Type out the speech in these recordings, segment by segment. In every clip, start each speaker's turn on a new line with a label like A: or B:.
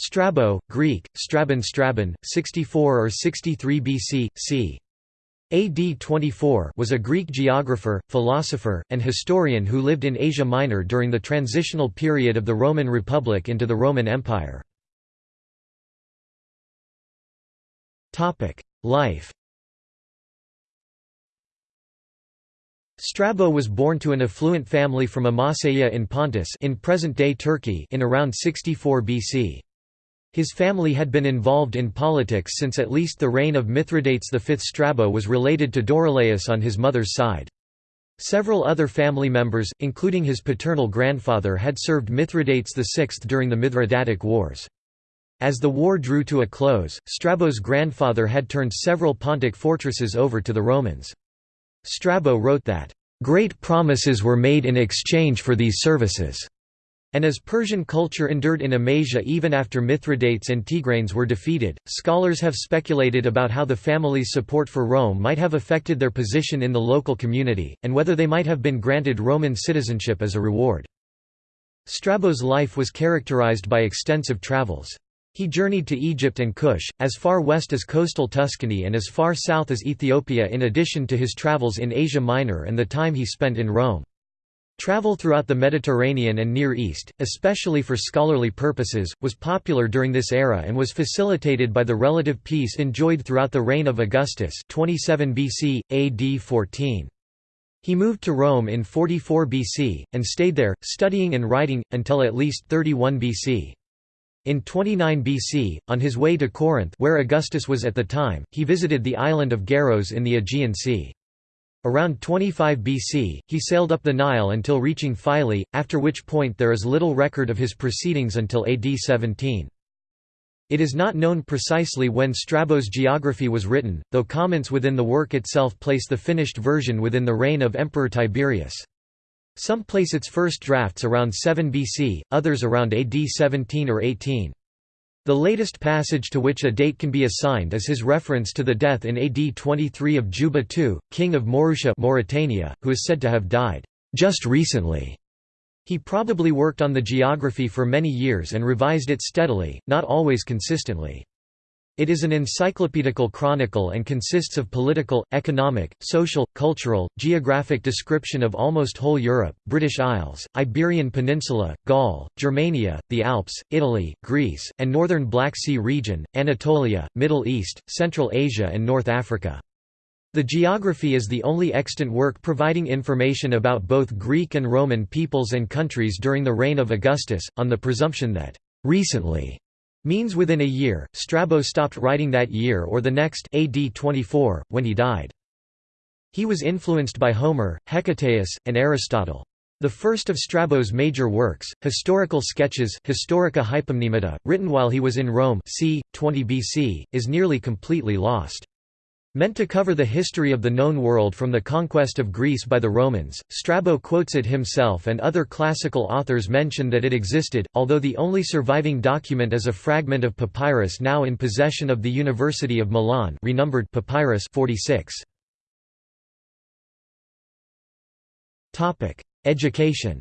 A: Strabo, Greek, Strabon Strabon, 64 or 63 BC, c. AD 24 was a Greek geographer, philosopher, and historian who lived in Asia Minor during the transitional period of the Roman Republic into the Roman Empire. Life Strabo was born to an affluent family from Amasya in Pontus in present-day Turkey in around 64 BC. His family had been involved in politics since at least the reign of Mithridates V. Strabo was related to Dorylaeus on his mother's side. Several other family members, including his paternal grandfather had served Mithridates VI during the Mithridatic Wars. As the war drew to a close, Strabo's grandfather had turned several Pontic fortresses over to the Romans. Strabo wrote that, "...great promises were made in exchange for these services." And as Persian culture endured in Amasia even after Mithridates and Tigranes were defeated, scholars have speculated about how the family's support for Rome might have affected their position in the local community, and whether they might have been granted Roman citizenship as a reward. Strabo's life was characterized by extensive travels. He journeyed to Egypt and Kush, as far west as coastal Tuscany and as far south as Ethiopia in addition to his travels in Asia Minor and the time he spent in Rome. Travel throughout the Mediterranean and Near East, especially for scholarly purposes, was popular during this era and was facilitated by the relative peace enjoyed throughout the reign of Augustus 27 BC, AD 14. He moved to Rome in 44 BC, and stayed there, studying and writing, until at least 31 BC. In 29 BC, on his way to Corinth where Augustus was at the time, he visited the island of Gyaros in the Aegean Sea. Around 25 BC, he sailed up the Nile until reaching Philae, after which point there is little record of his proceedings until AD 17. It is not known precisely when Strabo's geography was written, though comments within the work itself place the finished version within the reign of Emperor Tiberius. Some place its first drafts around 7 BC, others around AD 17 or 18. The latest passage to which a date can be assigned is his reference to the death in AD 23 of Juba II, king of Maurusia Mauritania, who is said to have died just recently. He probably worked on the geography for many years and revised it steadily, not always consistently. It is an encyclopedical chronicle and consists of political, economic, social, cultural, geographic description of almost whole Europe, British Isles, Iberian Peninsula, Gaul, Germania, the Alps, Italy, Greece, and northern Black Sea region, Anatolia, Middle East, Central Asia and North Africa. The geography is the only extant work providing information about both Greek and Roman peoples and countries during the reign of Augustus, on the presumption that, "...recently," Means within a year, Strabo stopped writing that year or the next AD 24, when he died. He was influenced by Homer, Hecataeus, and Aristotle. The first of Strabo's major works, Historical Sketches Historica Hypomnemata, written while he was in Rome c. 20 BC, is nearly completely lost. Meant to cover the history of the known world from the conquest of Greece by the Romans, Strabo quotes it himself and other classical authors mention that it existed, although the only surviving document is a fragment of papyrus now in possession of the University of Milan renumbered papyrus 46. Education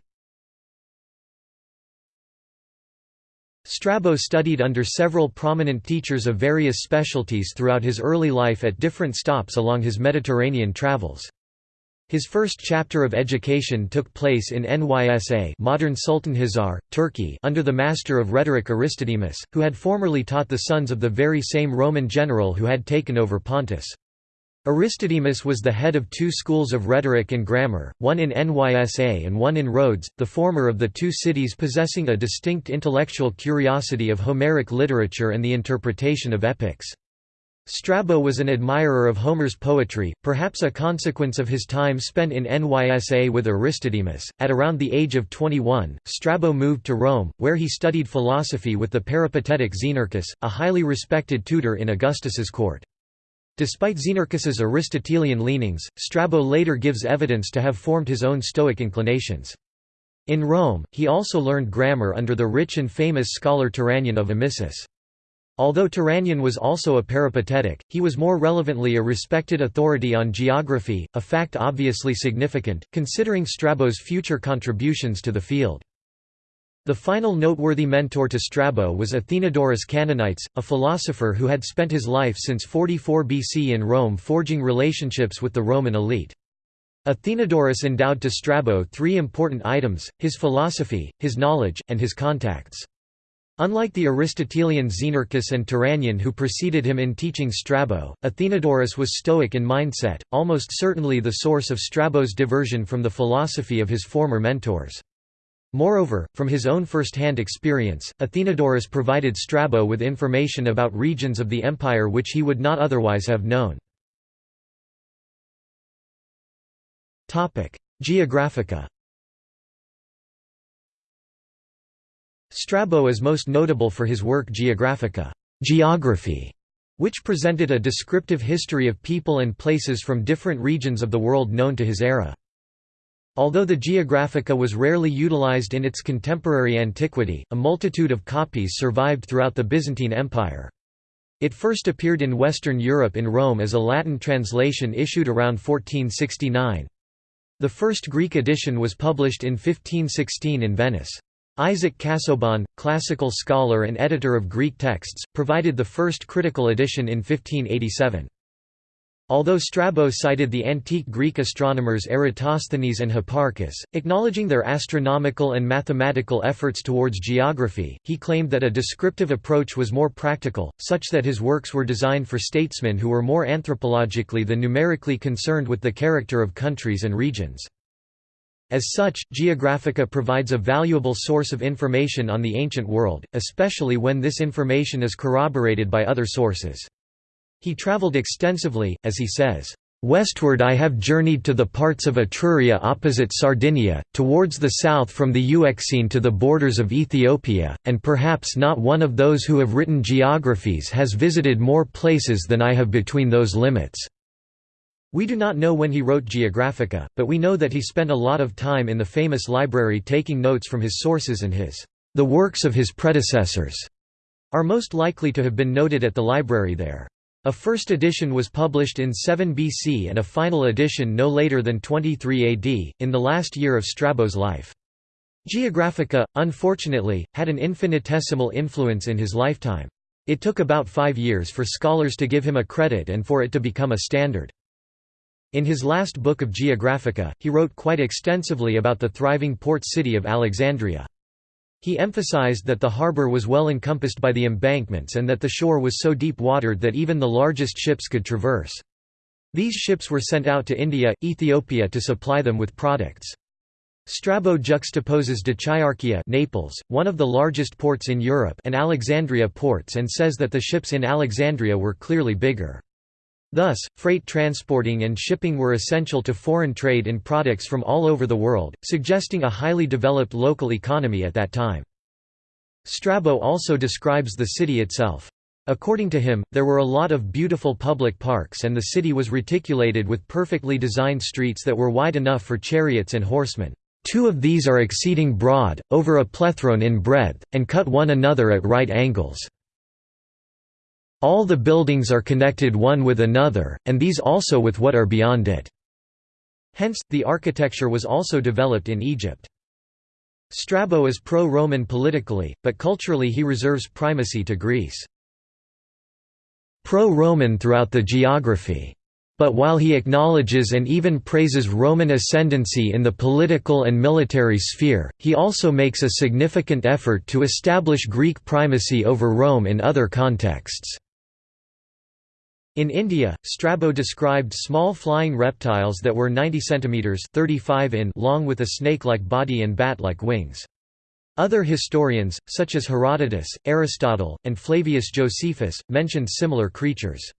A: Strabo studied under several prominent teachers of various specialties throughout his early life at different stops along his Mediterranean travels. His first chapter of education took place in Nysa modern Sultanhisar, Turkey under the master of rhetoric Aristodemus, who had formerly taught the sons of the very same Roman general who had taken over Pontus. Aristodemus was the head of two schools of rhetoric and grammar, one in Nysa and one in Rhodes, the former of the two cities possessing a distinct intellectual curiosity of Homeric literature and the interpretation of epics. Strabo was an admirer of Homer's poetry, perhaps a consequence of his time spent in Nysa with Aristodemus. At around the age of 21, Strabo moved to Rome, where he studied philosophy with the peripatetic Xenarchus, a highly respected tutor in Augustus's court. Despite Xenarchus's Aristotelian leanings, Strabo later gives evidence to have formed his own Stoic inclinations. In Rome, he also learned grammar under the rich and famous scholar Tyrannion of Amisus. Although Tyrannion was also a peripatetic, he was more relevantly a respected authority on geography, a fact obviously significant, considering Strabo's future contributions to the field. The final noteworthy mentor to Strabo was Athenodorus Cananites, a philosopher who had spent his life since 44 BC in Rome forging relationships with the Roman elite. Athenodorus endowed to Strabo three important items, his philosophy, his knowledge, and his contacts. Unlike the Aristotelians Xenarchus and Tyrannion who preceded him in teaching Strabo, Athenodorus was Stoic in mindset, almost certainly the source of Strabo's diversion from the philosophy of his former mentors. Moreover, from his own first-hand experience, Athenodorus provided Strabo with information about regions of the empire which he would not otherwise have known. Geographica Strabo is most notable for his work Geographica geography", which presented a descriptive history of people and places from different regions of the world known to his era. Although the Geographica was rarely utilized in its contemporary antiquity, a multitude of copies survived throughout the Byzantine Empire. It first appeared in Western Europe in Rome as a Latin translation issued around 1469. The first Greek edition was published in 1516 in Venice. Isaac Casaubon, classical scholar and editor of Greek texts, provided the first critical edition in 1587. Although Strabo cited the antique Greek astronomers Eratosthenes and Hipparchus, acknowledging their astronomical and mathematical efforts towards geography, he claimed that a descriptive approach was more practical, such that his works were designed for statesmen who were more anthropologically than numerically concerned with the character of countries and regions. As such, Geographica provides a valuable source of information on the ancient world, especially when this information is corroborated by other sources. He travelled extensively, as he says, Westward I have journeyed to the parts of Etruria opposite Sardinia, towards the south from the Euxine to the borders of Ethiopia, and perhaps not one of those who have written geographies has visited more places than I have between those limits." We do not know when he wrote Geographica, but we know that he spent a lot of time in the famous library taking notes from his sources and his the works of his predecessors are most likely to have been noted at the library there. A first edition was published in 7 BC and a final edition no later than 23 AD, in the last year of Strabo's life. Geographica, unfortunately, had an infinitesimal influence in his lifetime. It took about five years for scholars to give him a credit and for it to become a standard. In his last book of Geographica, he wrote quite extensively about the thriving port city of Alexandria. He emphasized that the harbor was well encompassed by the embankments and that the shore was so deep-watered that even the largest ships could traverse. These ships were sent out to India, Ethiopia to supply them with products. Strabo juxtaposes Dicaearchia Naples, one of the largest ports in Europe and Alexandria ports and says that the ships in Alexandria were clearly bigger. Thus, freight transporting and shipping were essential to foreign trade in products from all over the world, suggesting a highly developed local economy at that time. Strabo also describes the city itself. According to him, there were a lot of beautiful public parks and the city was reticulated with perfectly designed streets that were wide enough for chariots and horsemen. Two of these are exceeding broad, over a plethron in breadth, and cut one another at right angles. All the buildings are connected one with another, and these also with what are beyond it." Hence, the architecture was also developed in Egypt. Strabo is pro-Roman politically, but culturally he reserves primacy to Greece. Pro-Roman throughout the geography. But while he acknowledges and even praises Roman ascendancy in the political and military sphere, he also makes a significant effort to establish Greek primacy over Rome in other contexts. In India, Strabo described small flying reptiles that were 90 cm 35 in long with a snake-like body and bat-like wings. Other historians, such as Herodotus, Aristotle, and Flavius Josephus, mentioned similar creatures.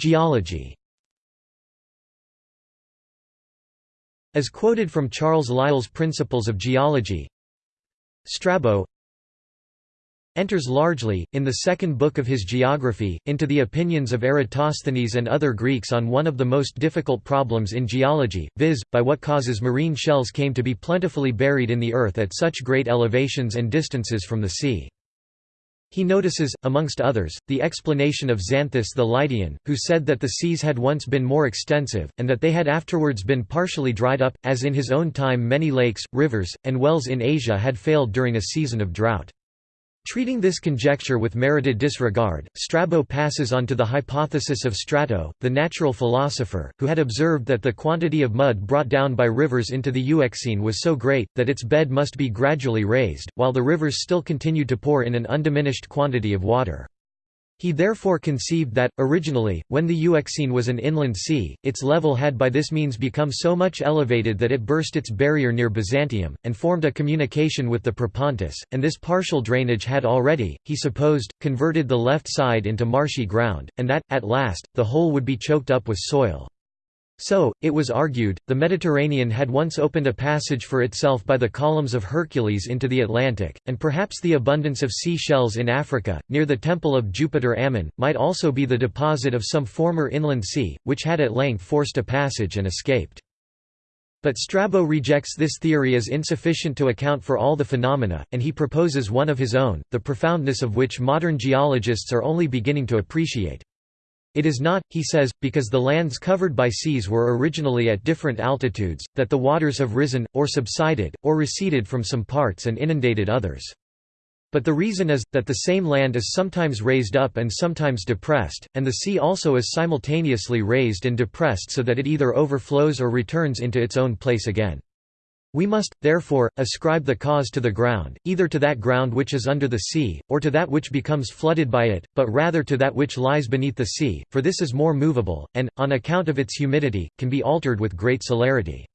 A: Geology As quoted from Charles Lyell's Principles of Geology, Strabo, enters largely, in the second book of his geography, into the opinions of Eratosthenes and other Greeks on one of the most difficult problems in geology, viz., by what causes marine shells came to be plentifully buried in the earth at such great elevations and distances from the sea. He notices, amongst others, the explanation of Xanthus the Lydian, who said that the seas had once been more extensive, and that they had afterwards been partially dried up, as in his own time many lakes, rivers, and wells in Asia had failed during a season of drought. Treating this conjecture with merited disregard, Strabo passes on to the hypothesis of Strato, the natural philosopher, who had observed that the quantity of mud brought down by rivers into the Euxine was so great, that its bed must be gradually raised, while the rivers still continued to pour in an undiminished quantity of water. He therefore conceived that, originally, when the Euxine was an inland sea, its level had by this means become so much elevated that it burst its barrier near Byzantium, and formed a communication with the Propontis, and this partial drainage had already, he supposed, converted the left side into marshy ground, and that, at last, the whole would be choked up with soil. So, it was argued, the Mediterranean had once opened a passage for itself by the columns of Hercules into the Atlantic, and perhaps the abundance of sea shells in Africa, near the temple of Jupiter Ammon, might also be the deposit of some former inland sea, which had at length forced a passage and escaped. But Strabo rejects this theory as insufficient to account for all the phenomena, and he proposes one of his own, the profoundness of which modern geologists are only beginning to appreciate. It is not, he says, because the lands covered by seas were originally at different altitudes, that the waters have risen, or subsided, or receded from some parts and inundated others. But the reason is, that the same land is sometimes raised up and sometimes depressed, and the sea also is simultaneously raised and depressed so that it either overflows or returns into its own place again. We must, therefore, ascribe the cause to the ground, either to that ground which is under the sea, or to that which becomes flooded by it, but rather to that which lies beneath the sea, for this is more movable, and, on account of its humidity, can be altered with great celerity.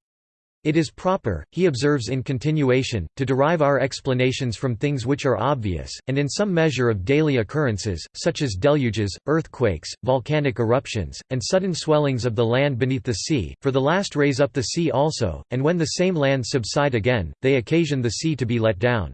A: It is proper, he observes in continuation, to derive our explanations from things which are obvious, and in some measure of daily occurrences, such as deluges, earthquakes, volcanic eruptions, and sudden swellings of the land beneath the sea, for the last raise up the sea also, and when the same lands subside again, they occasion the sea to be let down.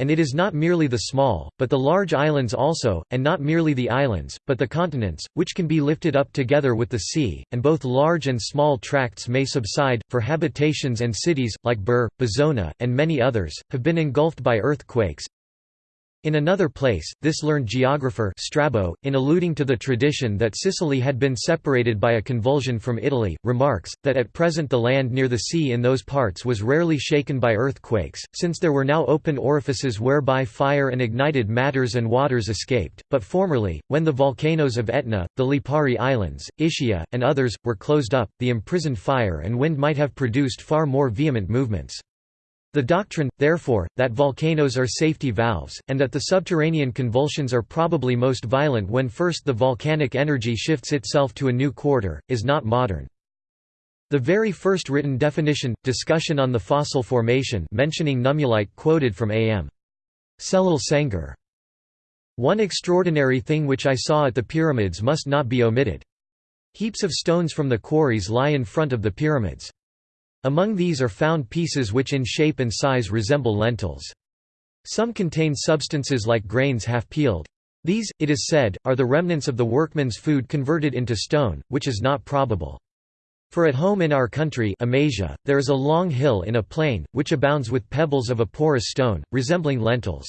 A: And it is not merely the small, but the large islands also, and not merely the islands, but the continents, which can be lifted up together with the sea, and both large and small tracts may subside, for habitations and cities, like Ber, Bizona, and many others, have been engulfed by earthquakes, in another place, this learned geographer Strabo, in alluding to the tradition that Sicily had been separated by a convulsion from Italy, remarks, that at present the land near the sea in those parts was rarely shaken by earthquakes, since there were now open orifices whereby fire and ignited matters and waters escaped, but formerly, when the volcanoes of Etna, the Lipari Islands, Ischia, and others, were closed up, the imprisoned fire and wind might have produced far more vehement movements. The doctrine, therefore, that volcanoes are safety valves, and that the subterranean convulsions are probably most violent when first the volcanic energy shifts itself to a new quarter, is not modern. The very first written definition, discussion on the fossil formation mentioning nummulite quoted from A.M. Celal Şengör. One extraordinary thing which I saw at the pyramids must not be omitted. Heaps of stones from the quarries lie in front of the pyramids. Among these are found pieces which in shape and size resemble lentils. Some contain substances like grains half peeled. These, it is said, are the remnants of the workman's food converted into stone, which is not probable. For at home in our country Amasia, there is a long hill in a plain, which abounds with pebbles of a porous stone, resembling lentils.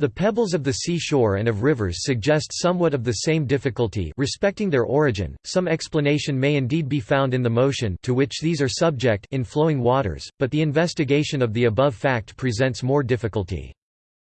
A: The pebbles of the seashore and of rivers suggest somewhat of the same difficulty respecting their origin. Some explanation may indeed be found in the motion to which these are subject in flowing waters, but the investigation of the above fact presents more difficulty.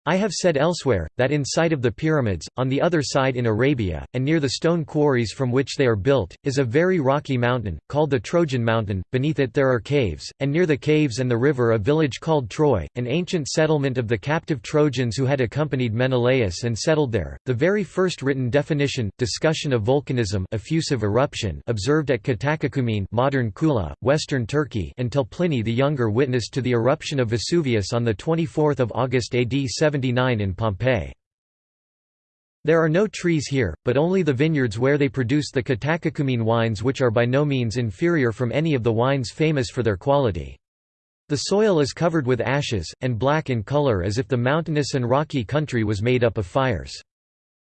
A: I have said elsewhere, that in sight of the pyramids, on the other side in Arabia, and near the stone quarries from which they are built, is a very rocky mountain, called the Trojan Mountain, beneath it there are caves, and near the caves and the river a village called Troy, an ancient settlement of the captive Trojans who had accompanied Menelaus and settled there. The very first written definition, discussion of volcanism effusive eruption observed at Katakoumene modern Kula, western Turkey until Pliny the Younger witnessed to the eruption of Vesuvius on 24 August AD 79 in Pompeii. There are no trees here, but only the vineyards where they produce the Katakoumene wines which are by no means inferior from any of the wines famous for their quality. The soil is covered with ashes, and black in color as if the mountainous and rocky country was made up of fires.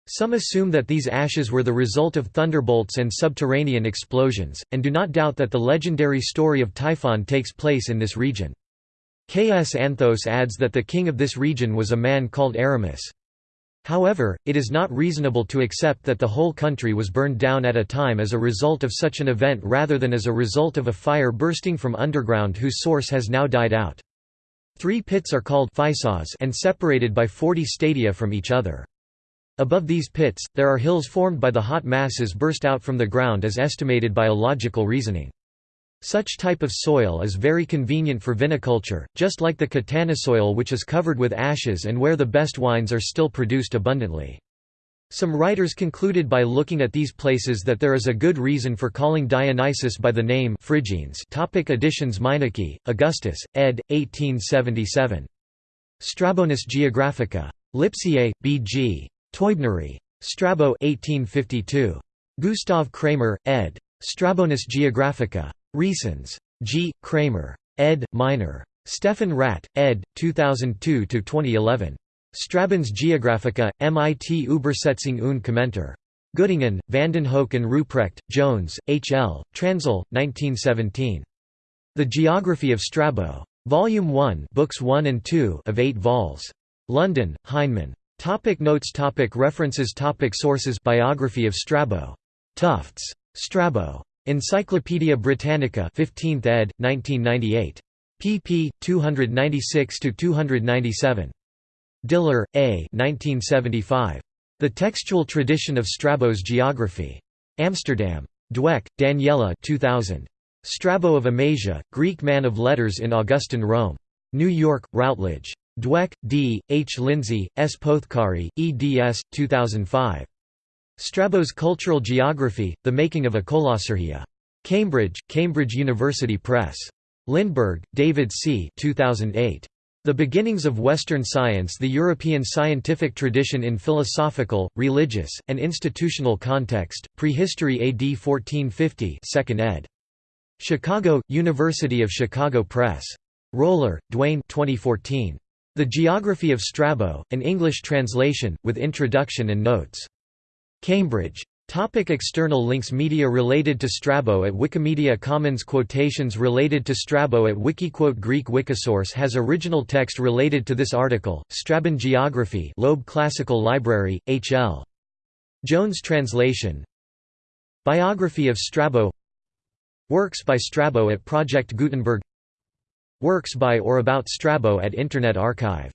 A: Some assume that these ashes were the result of thunderbolts and subterranean explosions, and do not doubt that the legendary story of Typhon takes place in this region. Xanthos adds that the king of this region was a man called Arimus. However, it is not reasonable to accept that the whole country was burned down at a time as a result of such an event rather than as a result of a fire bursting from underground whose source has now died out. Three pits are called and separated by 40 stadia from each other. Above these pits, there are hills formed by the hot masses burst out from the ground as estimated by a logical reasoning. Such type of soil is very convenient for viniculture, just like the Catana soil which is covered with ashes and where the best wines are still produced abundantly. Some writers concluded by looking at these places that there is a good reason for calling Dionysus by the name Phrygians topic Editions Meineke, Augustus, ed. 1877. Strabonis Geographica. Lipsiae, B.G. Teubneri. Strabo 1852. Gustav Kramer, ed. Strabonis Geographica. Reasons. G. Kramer. ed. Minor. Stefan Radt, ed. 2002–2011. Strabons Geographica, MIT Übersetzung und Kommentar. Göttingen, Vandenhoeck and Ruprecht, Jones, H. L., Transl, 1917. The Geography of Strabo. Volume 1 Books 1 and 2 of 8 vols. London, Heinemann. Topic notes topic References topic Sources Biography of Strabo. Tufts. Strabo. Encyclopædia Britannica 15th ed., 1998. pp. 296–297. Diller, A. 1975. The Textual Tradition of Strabo's Geography. Amsterdam. Dueck, Daniela 2000. Strabo of Amasia, Greek man of letters in Augustan Rome. New York, Routledge. Dueck, D., H. Lindsay, S. Pothecary, eds. 2005. Strabo's Cultural Geography, The Making of a Kolossourgia. Cambridge, Cambridge University Press. Lindberg, David C. 2008. The Beginnings of Western Science The European Scientific Tradition in Philosophical, Religious, and Institutional Context, Prehistory AD 1450 2nd ed. Chicago, University of Chicago Press. Roller, Duane 2014. The Geography of Strabo, an English translation, with introduction and notes. Cambridge. Topic external links Media related to Strabo at Wikimedia Commons Quotations related to Strabo at Wikiquote Greek Wikisource has original text related to this article, Strabon Geography Loeb Classical Library, H.L. Jones translation Biography of Strabo Works by Strabo at Project Gutenberg Works by or about Strabo at Internet Archive